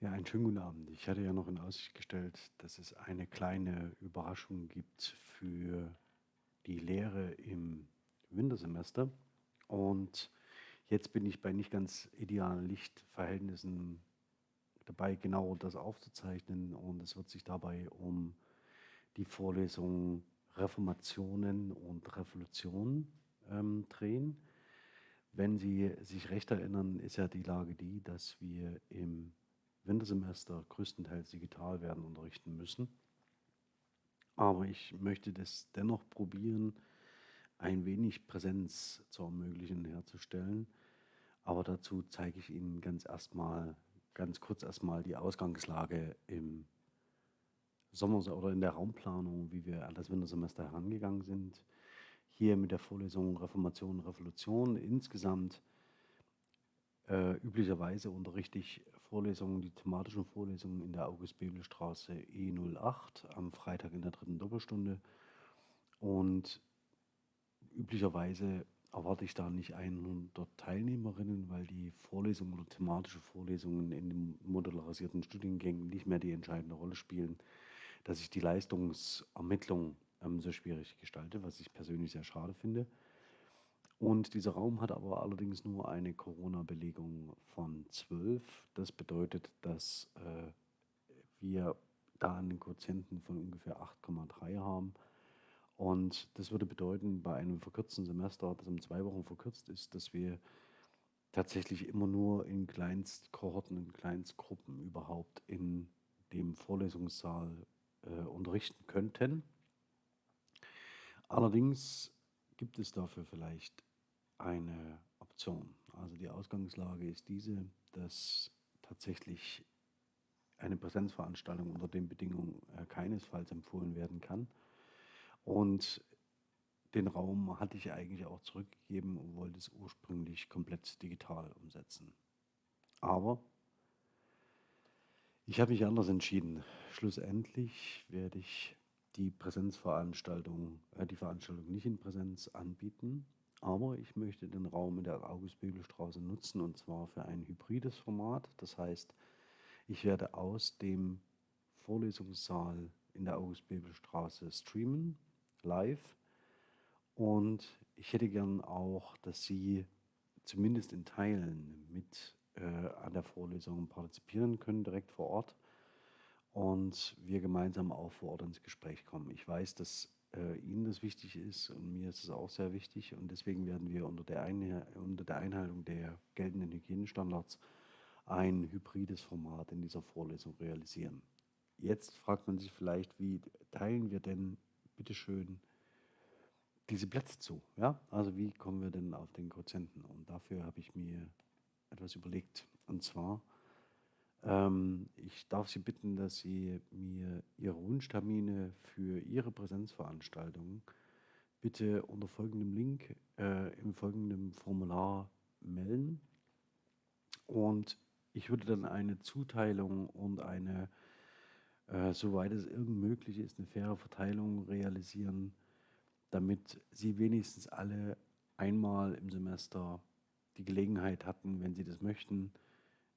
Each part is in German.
Ja, einen schönen guten Abend. Ich hatte ja noch in Aussicht gestellt, dass es eine kleine Überraschung gibt für die Lehre im Wintersemester. Und jetzt bin ich bei nicht ganz idealen Lichtverhältnissen dabei, genau das aufzuzeichnen. Und es wird sich dabei um die Vorlesung Reformationen und Revolutionen ähm, drehen. Wenn Sie sich recht erinnern, ist ja die Lage die, dass wir im Wintersemester größtenteils digital werden unterrichten müssen. Aber ich möchte das dennoch probieren, ein wenig Präsenz zu ermöglichen, herzustellen. Aber dazu zeige ich Ihnen ganz erstmal, ganz kurz erstmal die Ausgangslage im Sommer oder in der Raumplanung, wie wir an das Wintersemester herangegangen sind hier mit der Vorlesung Reformation, Revolution insgesamt äh, üblicherweise unterrichte ich Vorlesungen, die thematischen Vorlesungen in der August-Bebel-Straße E08 am Freitag in der dritten Doppelstunde. Und üblicherweise erwarte ich da nicht 100 Teilnehmerinnen, weil die Vorlesungen oder thematische Vorlesungen in den modularisierten Studiengängen nicht mehr die entscheidende Rolle spielen, dass ich die Leistungsermittlung ähm, so schwierig gestalte, was ich persönlich sehr schade finde. Und dieser Raum hat aber allerdings nur eine Corona-Belegung von 12. Das bedeutet, dass äh, wir da einen Quotienten von ungefähr 8,3 haben. Und das würde bedeuten, bei einem verkürzten Semester, das um zwei Wochen verkürzt ist, dass wir tatsächlich immer nur in Kleinstkohorten, in Kleinstgruppen überhaupt in dem Vorlesungssaal äh, unterrichten könnten. Allerdings gibt es dafür vielleicht eine Option. Also die Ausgangslage ist diese, dass tatsächlich eine Präsenzveranstaltung unter den Bedingungen äh, keinesfalls empfohlen werden kann. Und den Raum hatte ich eigentlich auch zurückgegeben und wollte es ursprünglich komplett digital umsetzen. Aber ich habe mich anders entschieden. Schlussendlich werde ich die Präsenzveranstaltung, äh, die Veranstaltung nicht in Präsenz anbieten, aber ich möchte den Raum in der August-Bebel-Straße nutzen und zwar für ein hybrides Format. Das heißt, ich werde aus dem Vorlesungssaal in der August-Bebel-Straße streamen, live. Und ich hätte gern auch, dass Sie zumindest in Teilen mit äh, an der Vorlesung partizipieren können, direkt vor Ort und wir gemeinsam auch vor Ort ins Gespräch kommen. Ich weiß, dass äh, Ihnen das wichtig ist und mir ist es auch sehr wichtig und deswegen werden wir unter der, Einhe unter der Einhaltung der geltenden Hygienestandards ein hybrides Format in dieser Vorlesung realisieren. Jetzt fragt man sich vielleicht, wie teilen wir denn bitteschön diese Plätze zu? Ja? Also wie kommen wir denn auf den Quotienten? Und dafür habe ich mir etwas überlegt. Und zwar ähm, ich darf Sie bitten, dass Sie mir Ihre Wunschtermine für Ihre Präsenzveranstaltungen bitte unter folgendem Link äh, im folgenden Formular melden. Und ich würde dann eine Zuteilung und eine, äh, soweit es irgend möglich ist, eine faire Verteilung realisieren, damit Sie wenigstens alle einmal im Semester die Gelegenheit hatten, wenn Sie das möchten,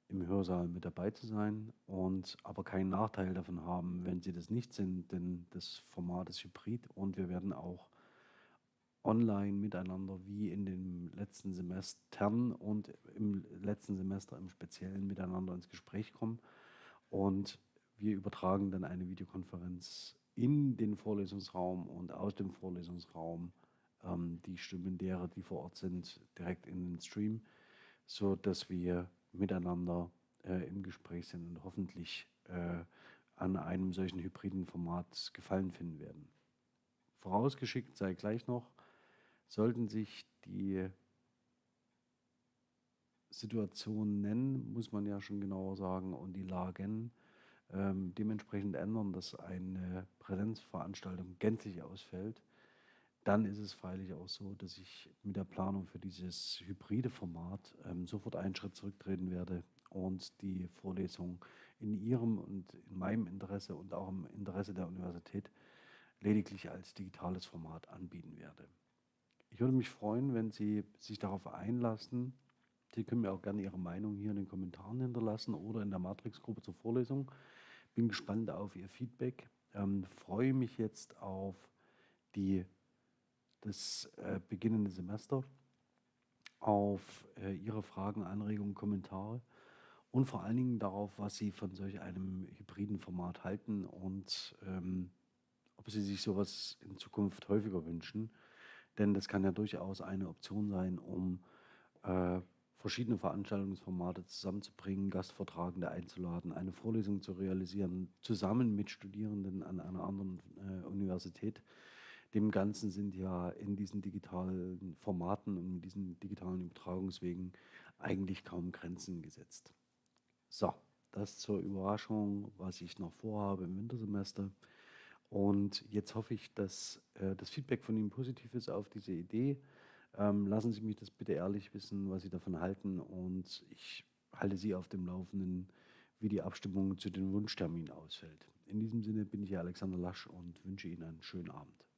im Hörsaal mit dabei zu sein und aber keinen Nachteil davon haben, wenn sie das nicht sind, denn das Format ist hybrid und wir werden auch online miteinander wie in den letzten Semestern und im letzten Semester im Speziellen miteinander ins Gespräch kommen. Und wir übertragen dann eine Videokonferenz in den Vorlesungsraum und aus dem Vorlesungsraum ähm, die Stimmen derer, die vor Ort sind, direkt in den Stream, so dass wir miteinander äh, im Gespräch sind und hoffentlich äh, an einem solchen hybriden Format Gefallen finden werden. Vorausgeschickt sei gleich noch, sollten sich die Situationen muss man ja schon genauer sagen, und die Lagen ähm, dementsprechend ändern, dass eine Präsenzveranstaltung gänzlich ausfällt, dann ist es freilich auch so, dass ich mit der Planung für dieses hybride Format ähm, sofort einen Schritt zurücktreten werde und die Vorlesung in Ihrem und in meinem Interesse und auch im Interesse der Universität lediglich als digitales Format anbieten werde. Ich würde mich freuen, wenn Sie sich darauf einlassen, Sie können mir auch gerne Ihre Meinung hier in den Kommentaren hinterlassen oder in der Matrix-Gruppe zur Vorlesung. Bin gespannt auf Ihr Feedback. Ähm, freue mich jetzt auf die, das äh, beginnende Semester, auf äh, Ihre Fragen, Anregungen, Kommentare und vor allen Dingen darauf, was Sie von solch einem hybriden Format halten und ähm, ob Sie sich sowas in Zukunft häufiger wünschen. Denn das kann ja durchaus eine Option sein, um äh, verschiedene Veranstaltungsformate zusammenzubringen, Gastvortragende einzuladen, eine Vorlesung zu realisieren, zusammen mit Studierenden an einer anderen äh, Universität. Dem Ganzen sind ja in diesen digitalen Formaten und in diesen digitalen Übertragungswegen eigentlich kaum Grenzen gesetzt. So, das zur Überraschung, was ich noch vorhabe im Wintersemester. Und jetzt hoffe ich, dass äh, das Feedback von Ihnen positiv ist auf diese Idee. Ähm, lassen Sie mich das bitte ehrlich wissen, was Sie davon halten. Und ich halte Sie auf dem Laufenden, wie die Abstimmung zu den Wunschterminen ausfällt. In diesem Sinne bin ich Alexander Lasch und wünsche Ihnen einen schönen Abend.